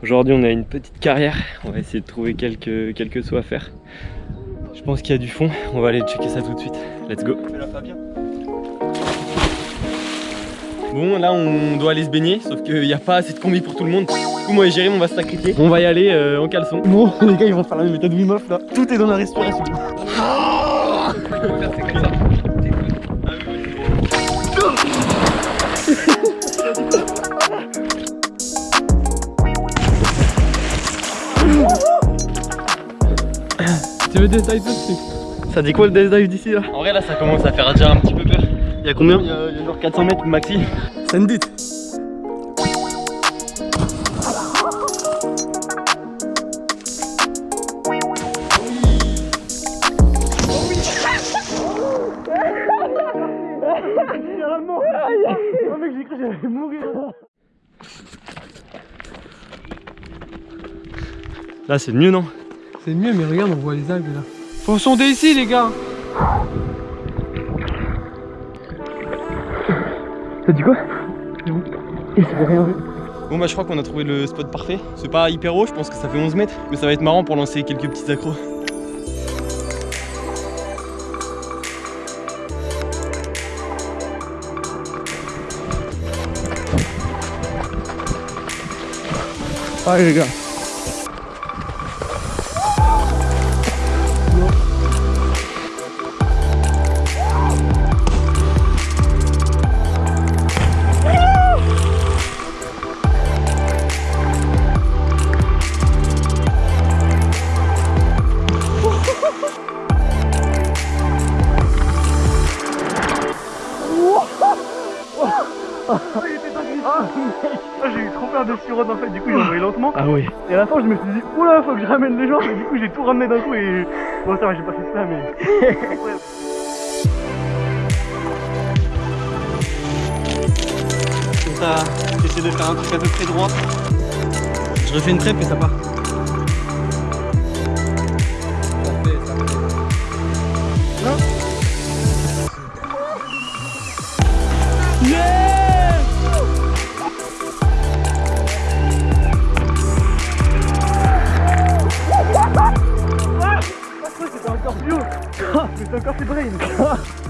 Aujourd'hui on a une petite carrière, on va essayer de trouver quelques, quelques sauts à faire. Je pense qu'il y a du fond, on va aller checker ça tout de suite. Let's go Bon là on doit aller se baigner, sauf qu'il n'y a pas assez de combi pour tout le monde. Du coup moi et Jérémy on va se sacrifier. On va y aller euh, en caleçon. Bon les gars ils vont faire la même méthode Wim Hof là. Tout est dans la respiration. Tu veux des dive aussi Ça dit quoi le death dive d'ici là En vrai là ça commence à faire déjà un petit peu peur. Il y a combien Il y a, genre 400 mètres maxi. Send it. Là c'est mieux non C'est mieux mais regarde on voit les algues là. Faut sonder ici les gars. T'as dit quoi Il s'est rien vu. Bon bah je crois qu'on a trouvé le spot parfait. C'est pas hyper haut, je pense que ça fait 11 mètres. Mais ça va être marrant pour lancer quelques petits accros. Allez les gars. J'ai eu trop peur de sirop en fait, du coup j'ai envoyé lentement. Ah oui. Et à la fin je me suis dit oula faut que je ramène les gens et du coup j'ai tout ramené d'un coup et bon ça va j'ai pas fait ça mais Comme ça, j'essaie de faire un truc à peu près droit. Je refais une trêpe et ça part.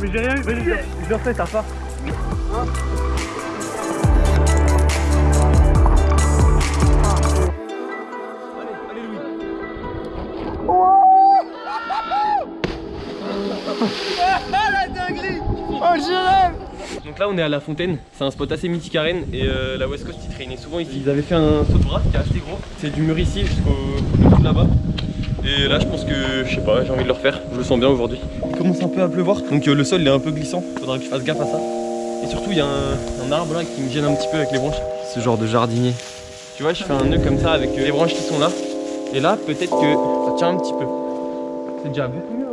Mais j'ai rien eu vas-y je refais ça part Donc là on est à la fontaine, c'est un spot assez mythique à Rennes et euh, la West Coast ils traînaient souvent ici. Ils avaient fait un saut de bras qui est assez gros, c'est du mur ici jusqu'au bout là-bas. Et là je pense que, je sais pas, j'ai envie de le refaire, je le sens bien aujourd'hui. Il commence un peu à pleuvoir, donc euh, le sol il est un peu glissant, faudra que je fasse gaffe à ça. Et surtout il y a un, un arbre là qui me gêne un petit peu avec les branches. Ce genre de jardinier. Tu vois je fais un nœud comme ça avec euh, les branches qui sont là. Et là peut-être que ça tient un petit peu. C'est déjà beaucoup mieux.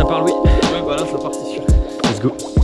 Ça part oui. Ouais bah là ça part c'est sûr. Let's go.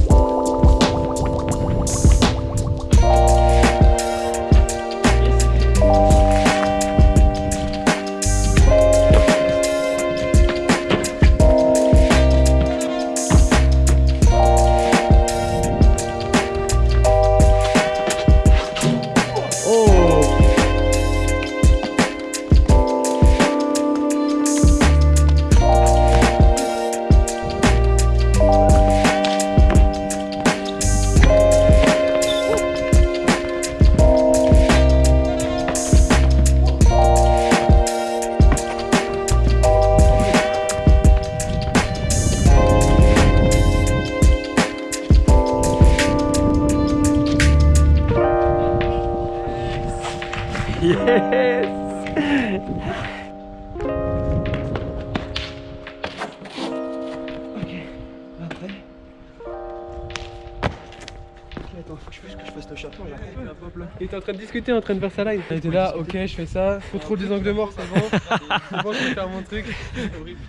Que je fasse le Il était en train de discuter, en train de faire sa live. Il était là, ok, je fais ça. Contrôle des angles morts, c'est bon. C'est bon, je vais faire mon truc.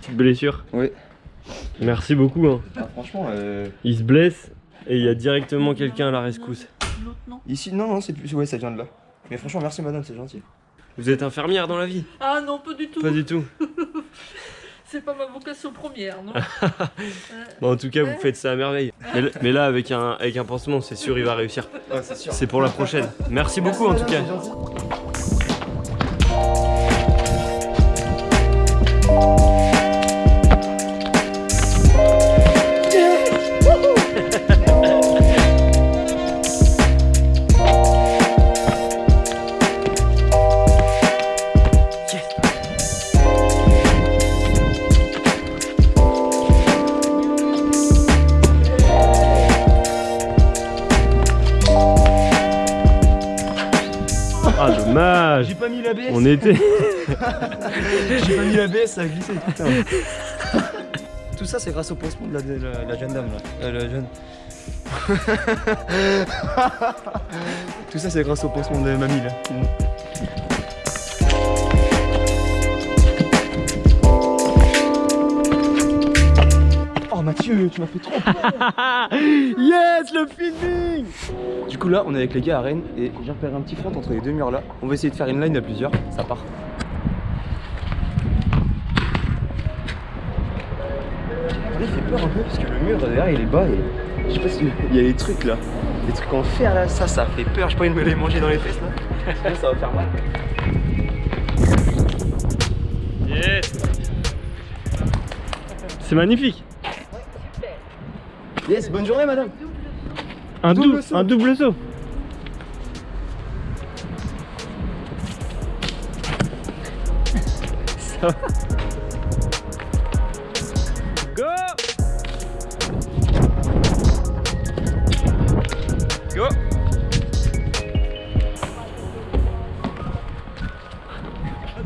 Petite blessure. Oui. Merci beaucoup. Hein. Ah, franchement, euh, Il se blesse et il y a directement quelqu'un à la rescousse. ici, non, non, c'est plus. Ouais, ça vient de là. Mais franchement, merci madame, c'est gentil. Vous êtes infirmière dans la vie Ah non, pas du tout. Pas du tout. C'est pas ma vocation première, non Bon, en tout cas, vous faites ça à merveille. Mais, là, avec un, avec un pansement, c'est sûr, il va réussir. Ouais, c'est sûr. C'est pour la prochaine. Merci beaucoup, en tout cas. Ah, dommage. J'ai pas mis la baisse. On était. J'ai pas mis la baisse, ça a glissé. Putain. Tout ça, c'est grâce au pansement de la, de la- la jeune dame là. Euh, la jeune. Tout ça, c'est grâce au pansement de mamie là. Mathieu, tu m'as fait trop Yes, le filming Du coup là, on est avec les gars à Rennes et j'ai repéré un petit front entre les deux murs là. On va essayer de faire une line à plusieurs, ça part. Là, il fait peur un peu parce que le mur derrière il est bas et je sais pas si il y a des trucs là, des trucs en fer là, ça ça fait peur, j'ai pas envie de me les manger dans les fesses là. Sinon, ça va faire mal. Yes. C'est magnifique. Yes, bonne journée madame. Un Double double, saut. un double saut. Ça va. Go Go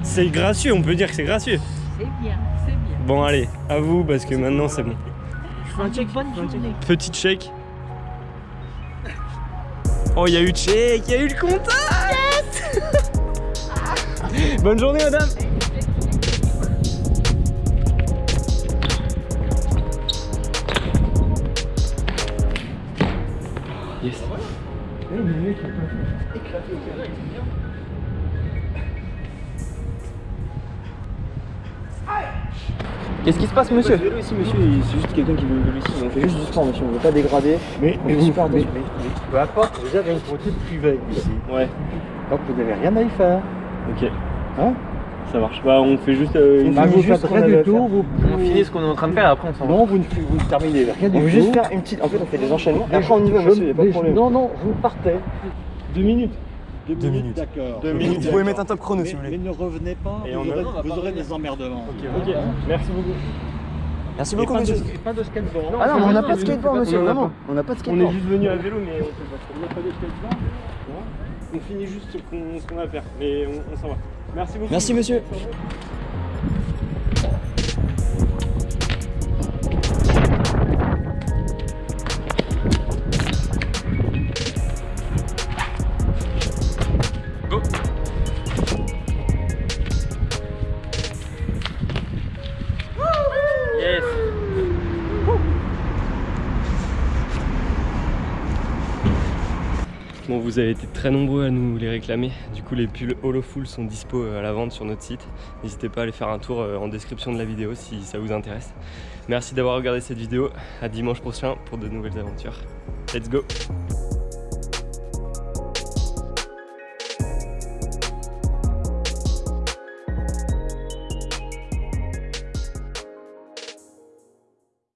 C'est gracieux, on peut dire que c'est gracieux. C'est bien, c'est bien. Bon allez, à vous parce que maintenant c'est bon. Journée. Petite chèque. Oh, il y a eu le chèque, il y a eu le contact Bonne journée, madame Yes. Qu'est-ce qui se passe monsieur vélo ici monsieur, c'est juste quelqu'un qui veut vélo ici. On fait juste du sport monsieur, on veut pas dégrader. Mais, On est super déçus. peu importe, vous avez une cantine privée ici. Ouais, Donc vous n'avez rien à y faire. ok. Hein Ça marche. Bah, on fait juste euh, une Bah, vous faites rien du tout. faire. Vous, On finit ce qu'on est en train de faire, après on s'en va. Non, vous ne vous terminez rien du On veut juste faire une petite. En fait, on fait des enchaînements. Après on y va monsieur, pas de mais- problème. Non, non, vous partez. Deux minutes. Deux, minutes. D'accord. Deux minutes. Vous pouvez mettre un top chrono mais, si vous voulez. mais ne revenez pas, Et vous, on aurez, vous des emmerdements. Ok, merci beaucoup. Merci beaucoup pas, monsieur. de, pas de skateboard. Ah non, mais on n'a pas de skateboard monsieur, pas. vraiment. On n'a pas de On est skateboard. juste venu à vélo, mais on fait pas de skateboard On finit juste ce qu'on a à faire, mais on, on s'en va. Merci beaucoup. Merci monsieur. Vous avez été très nombreux à nous les réclamer. Du coup, les pulls Holofull sont dispo euh, à la vente sur notre site. N'hésitez pas à aller faire un tour euh, en description de la vidéo si ça vous intéresse. Merci d'avoir regardé cette vidéo. À dimanche prochain pour de nouvelles aventures. Let's go